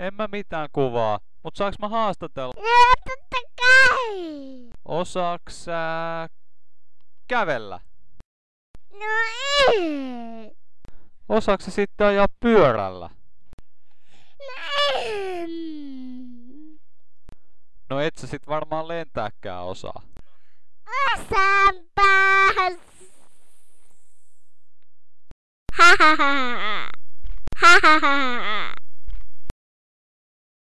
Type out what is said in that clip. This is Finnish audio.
En mä mitään kuvaa, mut saaks mä haastatella? No totta kai. Osaaks sä kävellä? No ei. Osaaks sä sitten ajaa pyörällä? No en. No et sä sit varmaan lentääkään osaa. Osaanpas. Ha ha ha. Ha ha ha.